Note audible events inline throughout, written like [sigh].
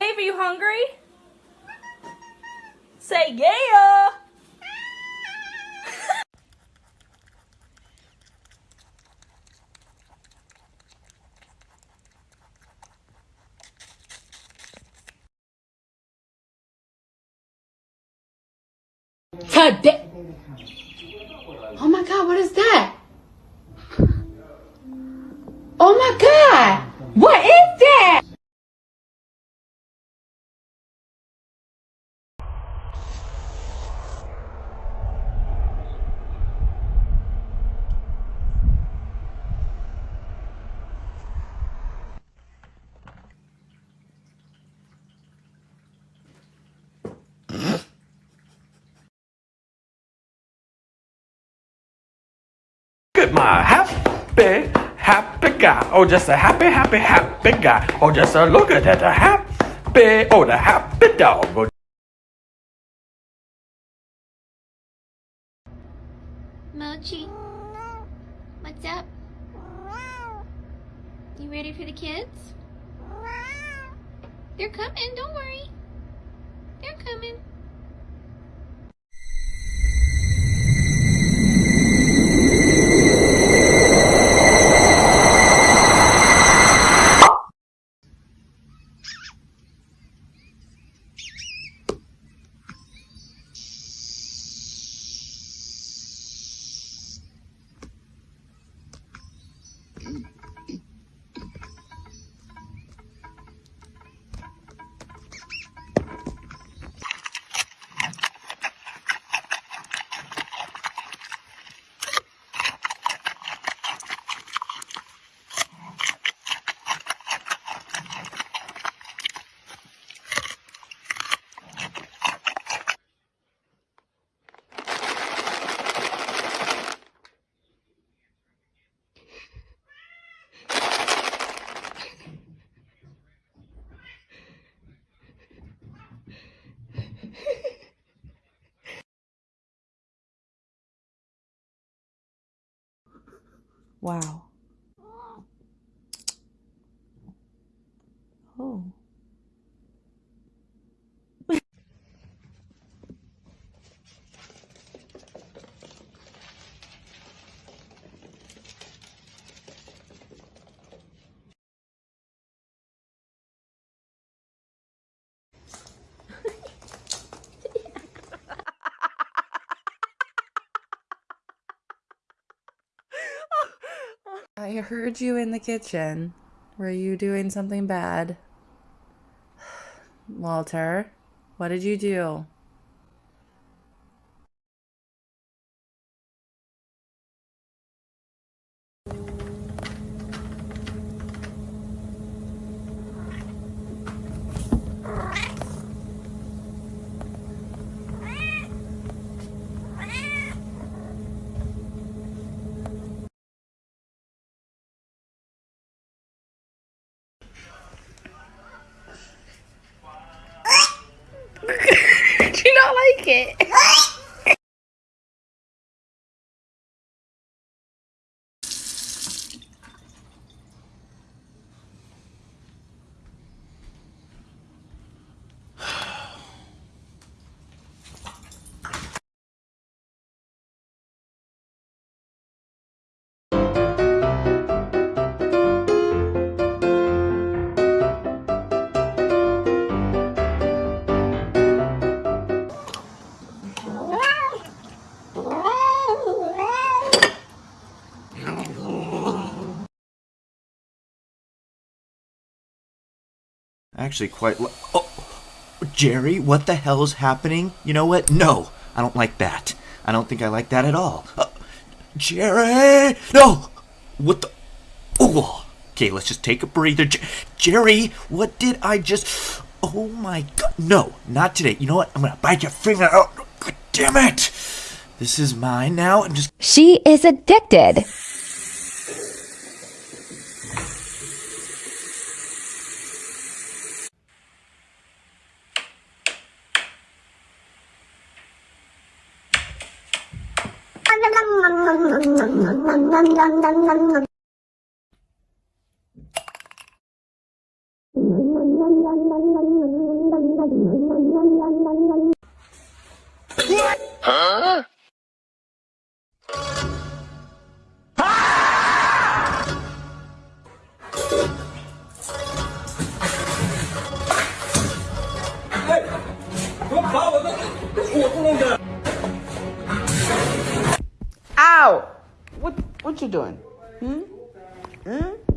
Dave, are you hungry? Say yeah! Today. Oh my god, what is that? [laughs] Oh my god! What is at my happy, happy guy. Oh, just a happy, happy, happy guy. Oh, just a look at that, a happy, oh, the happy dog. Oh, Mochi, what's up? You ready for the kids? They're coming, don't worry. They're coming. Wow. Oh. I heard you in the kitchen. Were you doing something bad? [sighs] Walter, what did you do? [laughs] Do you not like it? [laughs] Actually, quite. oh, Jerry, what the hell is happening? You know what? No, I don't like that. I don't think I like that at all. Uh, Jerry, no. What the? Oh, okay. Let's just take a breather. Jerry, what did I just? Oh my god! No, not today. You know what? I'm gonna bite your finger out. God damn it! This is mine now. I'm just. She is addicted. Huh? What you doing? Hmm? Hmm?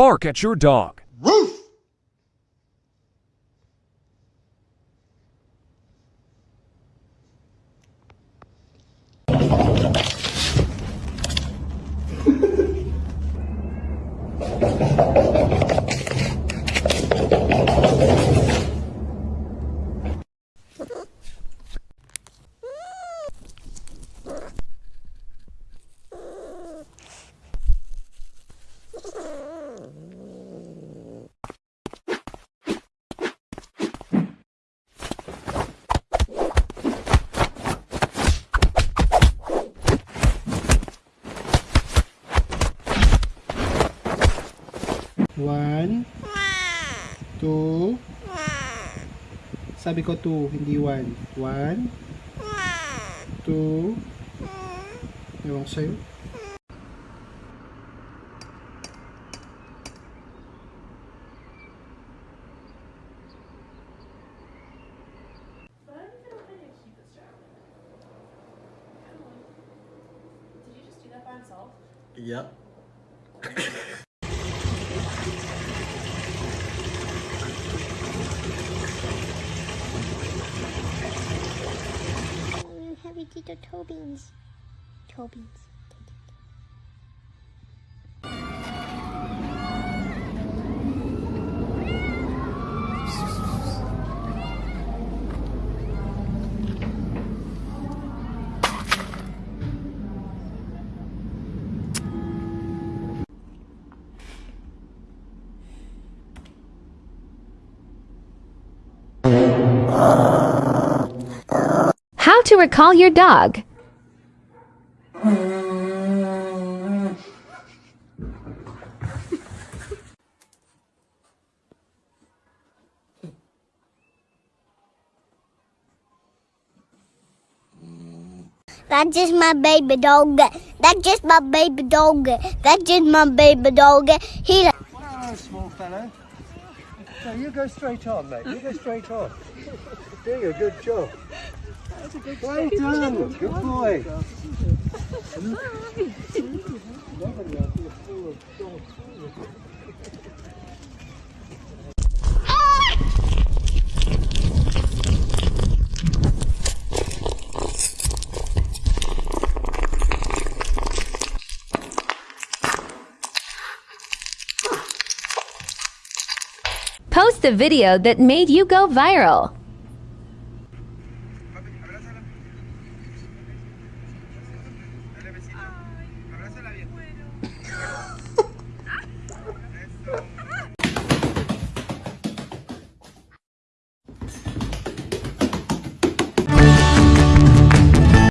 Bark at your dog. One, two, sabi ko two, hindi one. One, two, ewan ko sa'yo. Yep. Toe beans. Toe beans. How to recall your dog. That's just my baby dog. That's just my baby dog. That's just my baby dog. He like small fellow. No, you go straight on, mate. You go straight on. [laughs] Doing a good job. Well done. Good boy. Post the video that made you go viral.